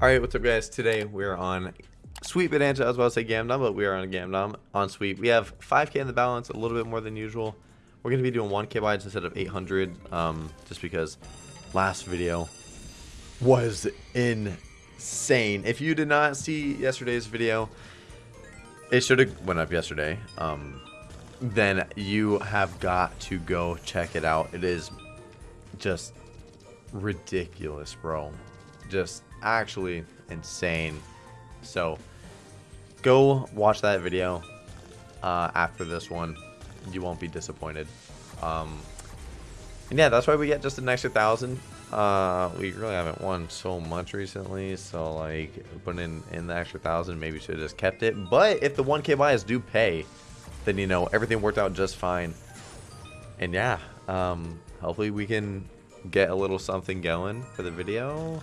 Alright, what's up guys? Today we're on Sweet Bonanza. I was about to say Gamdom, but we are on Gamdom on Sweet. We have 5k in the balance, a little bit more than usual. We're going to be doing 1k buys instead of 800, um, just because last video was insane. If you did not see yesterday's video, it should have went up yesterday. Um, then you have got to go check it out. It is just ridiculous, bro. Just actually insane. So go watch that video uh, after this one. You won't be disappointed. Um, and yeah, that's why we get just an extra thousand. Uh, we really haven't won so much recently, so like putting in, in the extra thousand, maybe should have just kept it. But if the 1k buys do pay, then you know everything worked out just fine. And yeah, um, hopefully we can get a little something going for the video.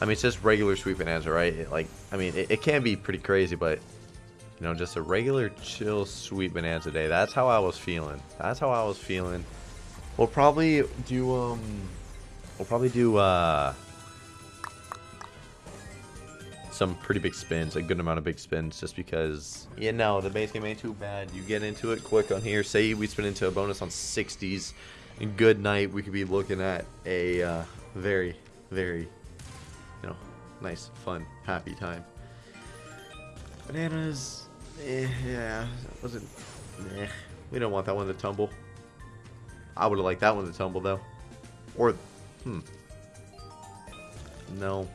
I mean, it's just regular sweet bonanza, right? It, like, I mean, it, it can be pretty crazy, but you know, just a regular chill sweet bonanza day. That's how I was feeling. That's how I was feeling. We'll probably do um, we'll probably do uh, some pretty big spins, a good amount of big spins, just because you know the base game ain't too bad. You get into it quick on here. Say we spin into a bonus on 60s, and good night. We could be looking at a uh, very, very nice, fun, happy time. Bananas, eh, yeah, wasn't, we don't want that one to tumble. I would have liked that one to tumble, though. Or, hmm. No.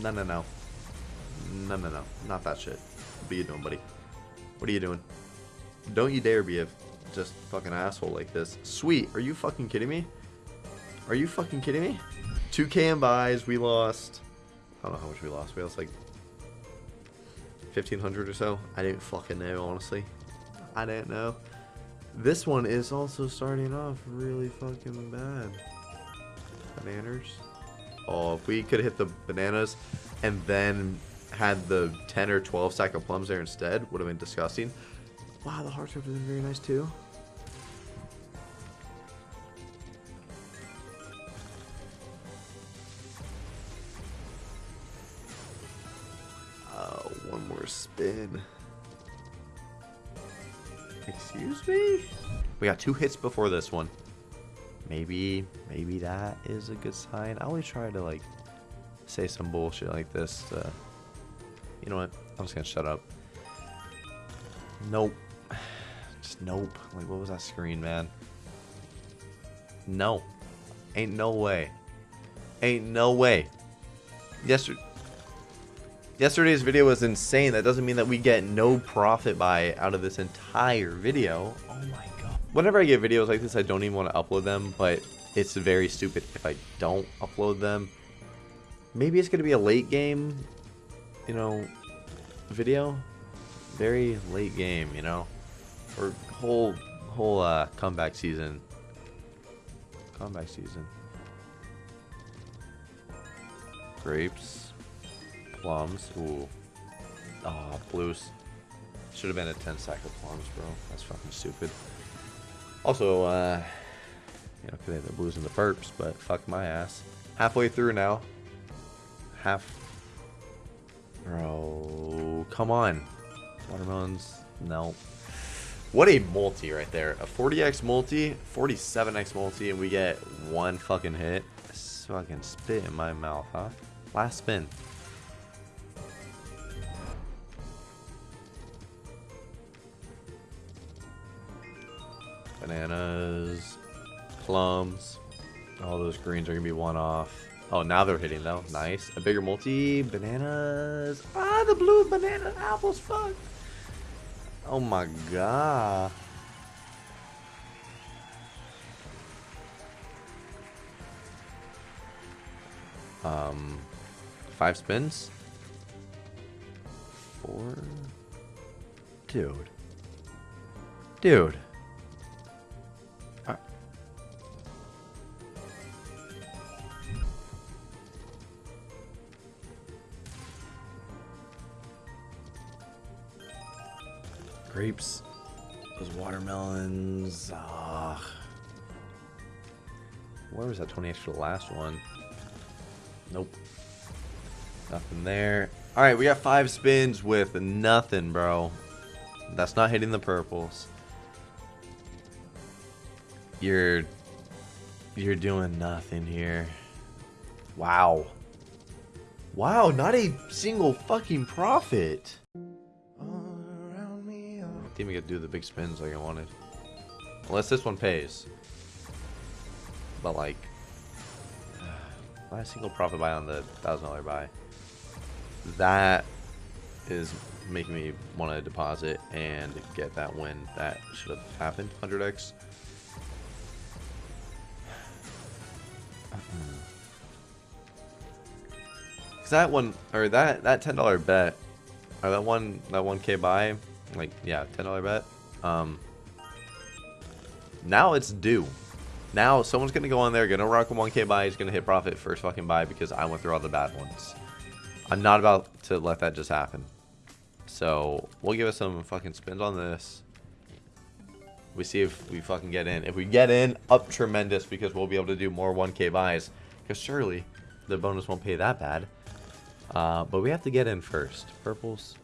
No, no, no. No, no, no. Not that shit. What are you doing, buddy? What are you doing? Don't you dare be a just fucking asshole like this. Sweet, are you fucking kidding me? Are you fucking kidding me? 2k in buys, we lost, I don't know how much we lost, we lost like 1500 or so. I didn't fucking know, honestly. I didn't know. This one is also starting off really fucking bad. Bananas. Oh, if we could hit the bananas and then had the 10 or 12 stack of plums there instead, would have been disgusting. Wow, the hearts are very nice too. Spin. Excuse me? We got two hits before this one. Maybe, maybe that is a good sign. I always try to, like, say some bullshit like this. To, you know what? I'm just gonna shut up. Nope. Just nope. Like, what was that screen, man? No. Ain't no way. Ain't no way. Yesterday Yesterday's video was insane. That doesn't mean that we get no profit by out of this entire video. Oh my god. Whenever I get videos like this, I don't even want to upload them, but it's very stupid if I don't upload them. Maybe it's going to be a late game, you know, video. Very late game, you know. Or whole, whole uh, comeback season. Comeback season. Grapes plums. Ooh. Oh, blues. Should have been a 10 sack of plums, bro. That's fucking stupid. Also, uh, you know, could have the blues and the perps, but fuck my ass. Halfway through now. Half. Bro, come on. Watermelons, no. What a multi right there. A 40x multi, 47x multi, and we get one fucking hit. This fucking spit in my mouth, huh? Last spin. Bananas. Plums. All those greens are going to be one off. Oh, now they're hitting though. Nice. A bigger multi. Bananas. Ah, the blue banana apples. Fuck. Oh my god. Um, five spins. Four. Dude. Dude. Grapes. Those watermelons. Ugh. Where was that 20 extra last one? Nope. Nothing there. Alright, we got five spins with nothing, bro. That's not hitting the purples. You're... You're doing nothing here. Wow. Wow, not a single fucking profit. I think we could do the big spins like I wanted. Unless this one pays. But like... Not a single profit buy on the $1,000 buy. That is making me want to deposit and get that win. That should have happened. 100x. Cause that one or that that ten dollar bet or that one that one k buy like yeah ten dollar bet. Um now it's due. Now someone's gonna go on there gonna rock a 1k buy he's gonna hit profit first fucking buy because I went through all the bad ones. I'm not about to let that just happen. So we'll give it some fucking spins on this. We see if we fucking get in. If we get in up tremendous because we'll be able to do more 1k buys. Because surely the bonus won't pay that bad. Uh, but we have to get in first. Purples.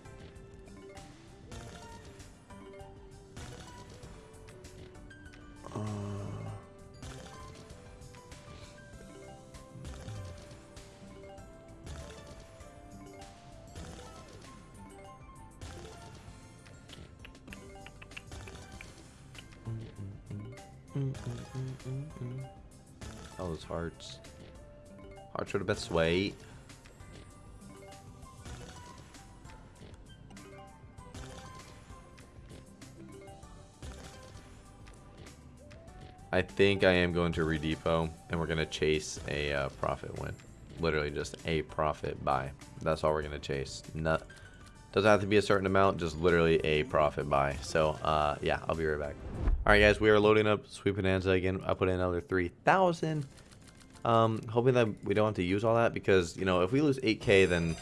Oh, those hearts. Hearts are the best way. I think I am going to redepot, and we're going to chase a uh, profit win. Literally just a profit buy. That's all we're going to chase. Not, doesn't have to be a certain amount, just literally a profit buy. So, uh, yeah, I'll be right back. Alright, guys, we are loading up Sweet Bonanza again. I put in another 3,000. Um, hoping that we don't have to use all that because, you know, if we lose 8k, then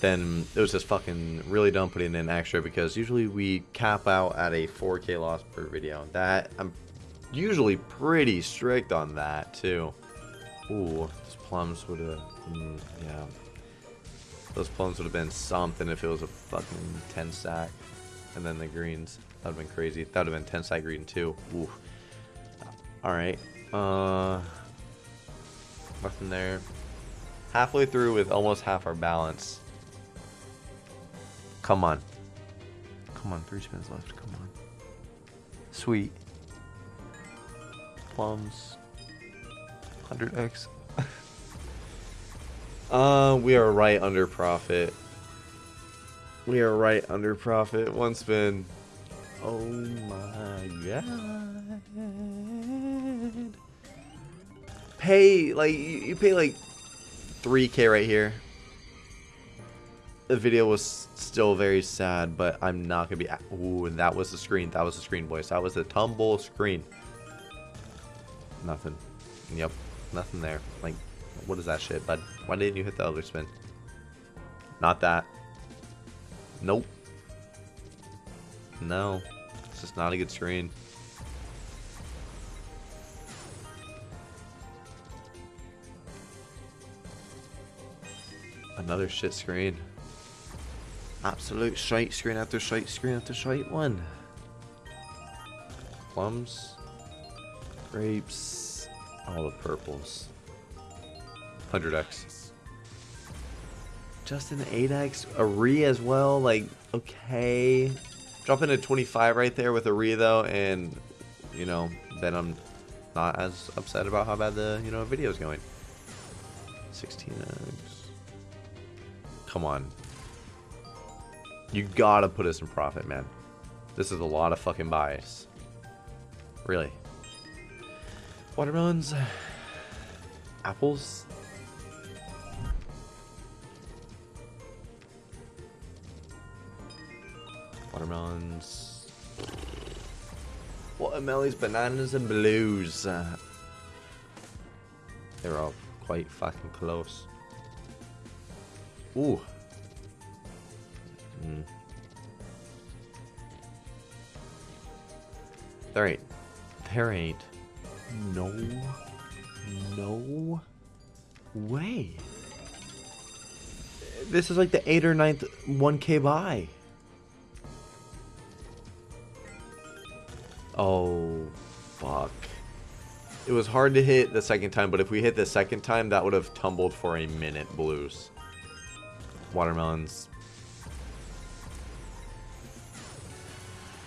then it was just fucking really dumb putting in extra because usually we cap out at a 4k loss per video. That, I'm usually pretty strict on that too. Ooh, those plums would have, mm, yeah. Those plums would have been something if it was a fucking 10 sack. And then the greens, that would have been crazy. That would have been 10 sack green too. Ooh. Alright. Uh, nothing there. Halfway through with almost half our balance. Come on. Come on, three spins left. Come on. Sweet plums. 100x. uh, we are right under profit. We are right under profit. One spin. Oh my god. Pay, like, you pay like 3k right here. The video was still very sad, but I'm not gonna be. Ooh, and that was the screen. That was the screen, boys. That was the tumble screen. Nothing. Yep. Nothing there. Like, what is that shit, bud? Why didn't you hit the other spin? Not that. Nope. No. It's just not a good screen. Another shit screen. Absolute shite screen after shite screen after shite one. Plums. Grapes. All the purples. 100x. Just an 8x. A re as well. Like, okay. Drop in a 25 right there with a re though. And, you know, then I'm not as upset about how bad the, you know, video is going. 16x. Come on. You gotta put us in profit, man. This is a lot of fucking bias. Really. Watermelons. Apples. Watermelons. Watermelons, bananas, and blues. Uh, they're all quite fucking close. Ooh. Mm. There ain't. There ain't no, no way. This is like the 8th or 9th 1k buy. Oh, fuck. It was hard to hit the second time, but if we hit the second time, that would have tumbled for a minute blues. Watermelons.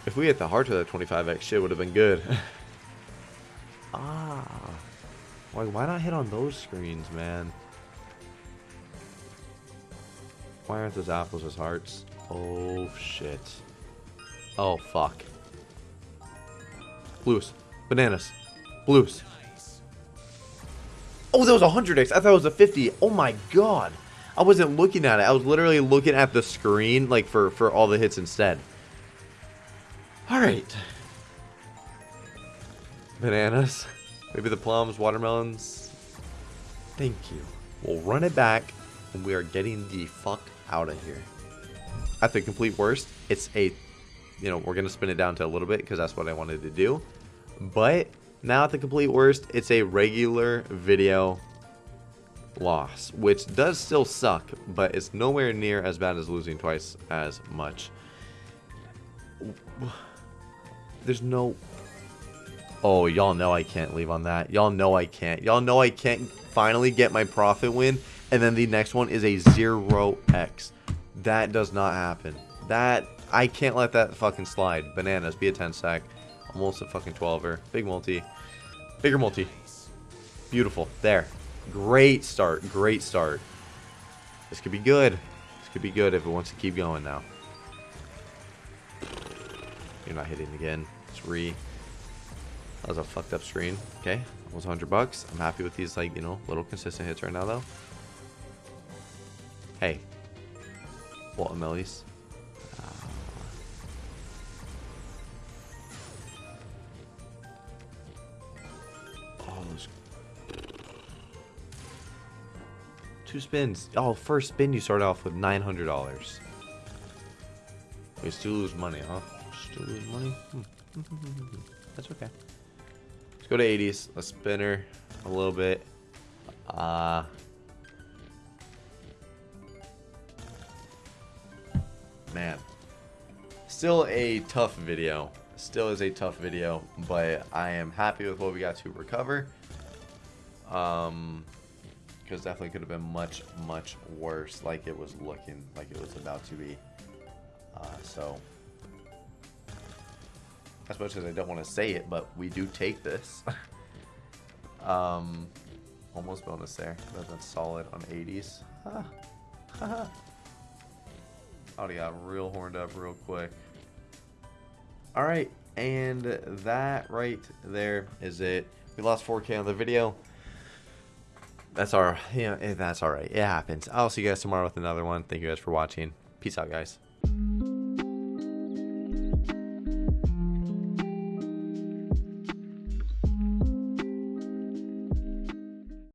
If we hit the heart to that 25x, shit would have been good. ah. Why, why not hit on those screens, man? Why aren't those apples as hearts? Oh, shit. Oh, fuck. Blues. Bananas. Blues. Oh, that was a 100x. I thought it was a 50. Oh my god. I wasn't looking at it. I was literally looking at the screen, like, for, for all the hits instead. Alright. Bananas. Maybe the plums, watermelons. Thank you. We'll run it back, and we are getting the fuck out of here. At the complete worst, it's a, you know, we're going to spin it down to a little bit, because that's what I wanted to do. But now at the complete worst, it's a regular video loss, which does still suck, but it's nowhere near as bad as losing twice as much. There's no... Oh, y'all know I can't leave on that. Y'all know I can't. Y'all know I can't finally get my profit win, and then the next one is a 0x. That does not happen. That... I can't let that fucking slide. Bananas, be a 10 sack. Almost a fucking 12er. Big multi. Bigger multi. Beautiful. There. Great start. Great start. This could be good. This could be good if it wants to keep going now. You're not hitting again. Three. That was a fucked up screen. Okay. Almost 100 bucks. I'm happy with these, like, you know, little consistent hits right now, though. Hey. Walton Mellies. Two spins. Oh, first spin you start off with $900. We still lose money, huh? Still lose money? Hmm. That's okay. Let's go to 80s. Let's spin her a little bit. Uh, man. Still a tough video. Still is a tough video, but I am happy with what we got to recover. Um, because definitely could have been much, much worse like it was looking, like it was about to be. Uh, so, as much as I don't want to say it, but we do take this. um, almost bonus there. That's solid on 80s. Huh. Already got real horned up real quick. Alright, and that right there is it. We lost 4K on the video that's our yeah eh, that's all right. It happens. I'll see you guys tomorrow with another one. Thank you guys for watching. Peace out guys